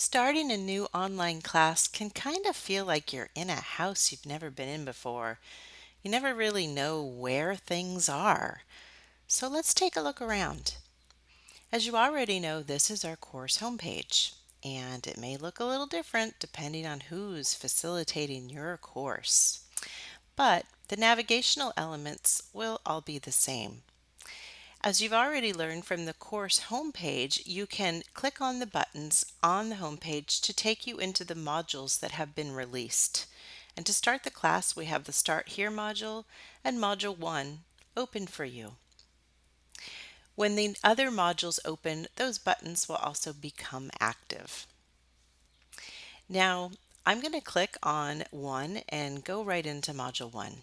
Starting a new online class can kind of feel like you're in a house you've never been in before. You never really know where things are. So let's take a look around. As you already know, this is our course homepage, and it may look a little different depending on who's facilitating your course. But the navigational elements will all be the same. As you've already learned from the course homepage, you can click on the buttons on the homepage to take you into the modules that have been released. And to start the class, we have the Start Here module and Module 1 open for you. When the other modules open, those buttons will also become active. Now, I'm going to click on one and go right into Module 1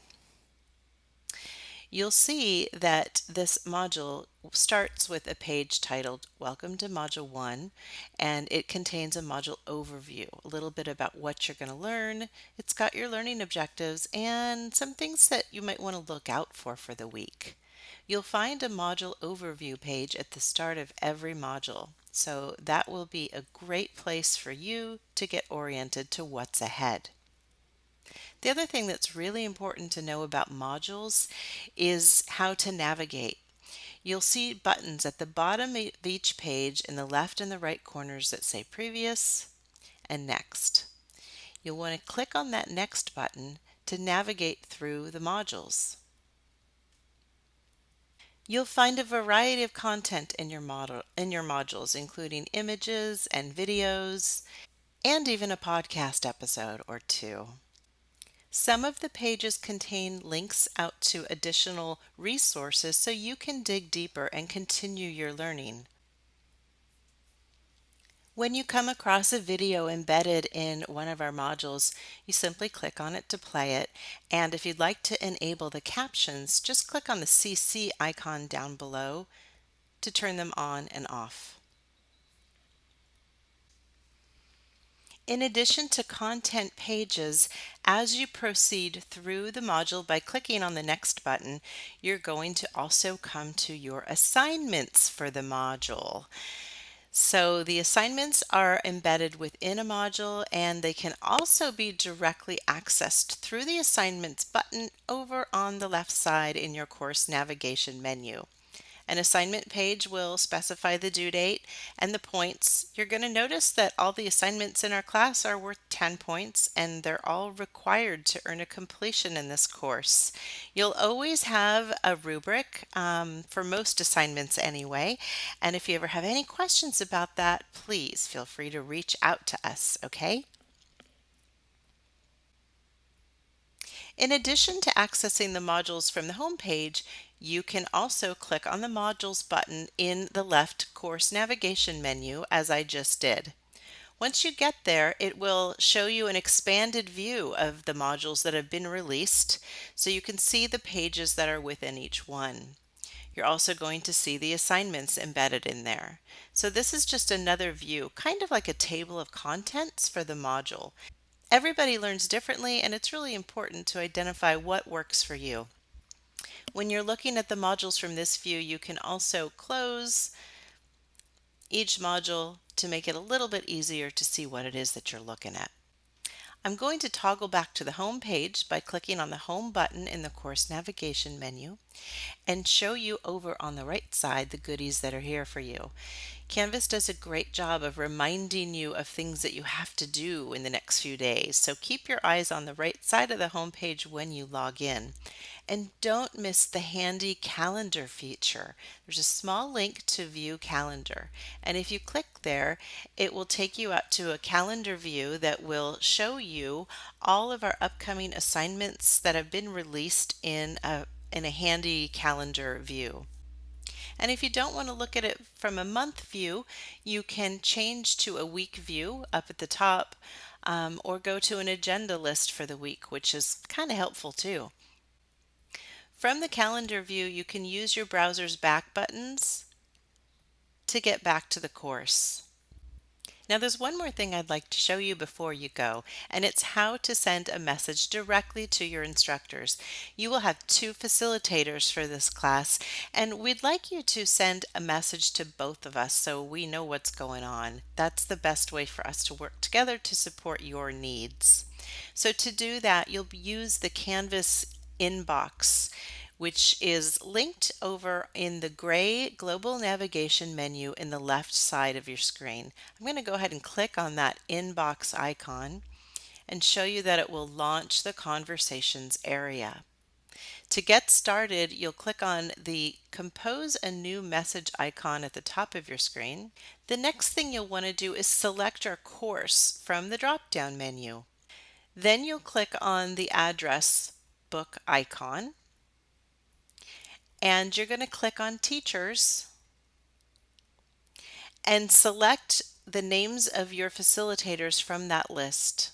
you'll see that this module starts with a page titled Welcome to Module 1 and it contains a module overview, a little bit about what you're going to learn. It's got your learning objectives and some things that you might want to look out for for the week. You'll find a module overview page at the start of every module, so that will be a great place for you to get oriented to what's ahead. The other thing that's really important to know about modules is how to navigate. You'll see buttons at the bottom of each page in the left and the right corners that say Previous and Next. You'll want to click on that Next button to navigate through the modules. You'll find a variety of content in your model in your modules including images and videos and even a podcast episode or two. Some of the pages contain links out to additional resources so you can dig deeper and continue your learning. When you come across a video embedded in one of our modules, you simply click on it to play it. And if you'd like to enable the captions, just click on the CC icon down below to turn them on and off. In addition to content pages, as you proceed through the module by clicking on the next button, you're going to also come to your assignments for the module. So the assignments are embedded within a module and they can also be directly accessed through the assignments button over on the left side in your course navigation menu. An assignment page will specify the due date and the points. You're going to notice that all the assignments in our class are worth 10 points and they're all required to earn a completion in this course. You'll always have a rubric um, for most assignments anyway. And if you ever have any questions about that, please feel free to reach out to us, okay? In addition to accessing the modules from the home page, you can also click on the Modules button in the left Course Navigation menu as I just did. Once you get there, it will show you an expanded view of the modules that have been released so you can see the pages that are within each one. You're also going to see the assignments embedded in there. So this is just another view, kind of like a table of contents for the module. Everybody learns differently and it's really important to identify what works for you. When you're looking at the modules from this view, you can also close each module to make it a little bit easier to see what it is that you're looking at. I'm going to toggle back to the home page by clicking on the home button in the course navigation menu and show you over on the right side the goodies that are here for you. Canvas does a great job of reminding you of things that you have to do in the next few days. So keep your eyes on the right side of the home page when you log in. And don't miss the handy calendar feature. There's a small link to view calendar. And if you click there, it will take you out to a calendar view that will show you all of our upcoming assignments that have been released in a, in a handy calendar view. And if you don't want to look at it from a month view, you can change to a week view up at the top um, or go to an agenda list for the week, which is kind of helpful too. From the calendar view, you can use your browser's back buttons to get back to the course. Now there's one more thing I'd like to show you before you go, and it's how to send a message directly to your instructors. You will have two facilitators for this class, and we'd like you to send a message to both of us so we know what's going on. That's the best way for us to work together to support your needs. So to do that, you'll use the Canvas inbox which is linked over in the gray global navigation menu in the left side of your screen. I'm going to go ahead and click on that inbox icon and show you that it will launch the conversations area. To get started, you'll click on the Compose a New Message icon at the top of your screen. The next thing you'll want to do is select your course from the drop-down menu. Then you'll click on the address book icon and you're going to click on teachers and select the names of your facilitators from that list.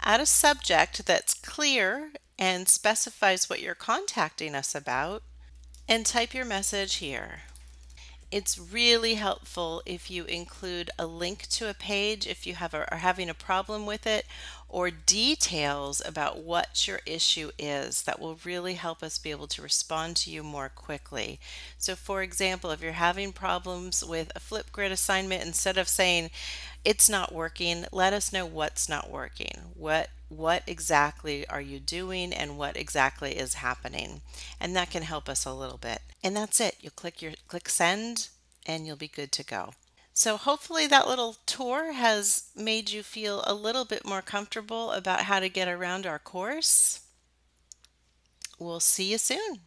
Add a subject that's clear and specifies what you're contacting us about and type your message here. It's really helpful if you include a link to a page if you have a, are having a problem with it or details about what your issue is that will really help us be able to respond to you more quickly. So for example, if you're having problems with a Flipgrid assignment, instead of saying it's not working, let us know what's not working. What what exactly are you doing and what exactly is happening? And that can help us a little bit. And that's it. You'll click your click send and you'll be good to go. So hopefully that little tour has made you feel a little bit more comfortable about how to get around our course. We'll see you soon.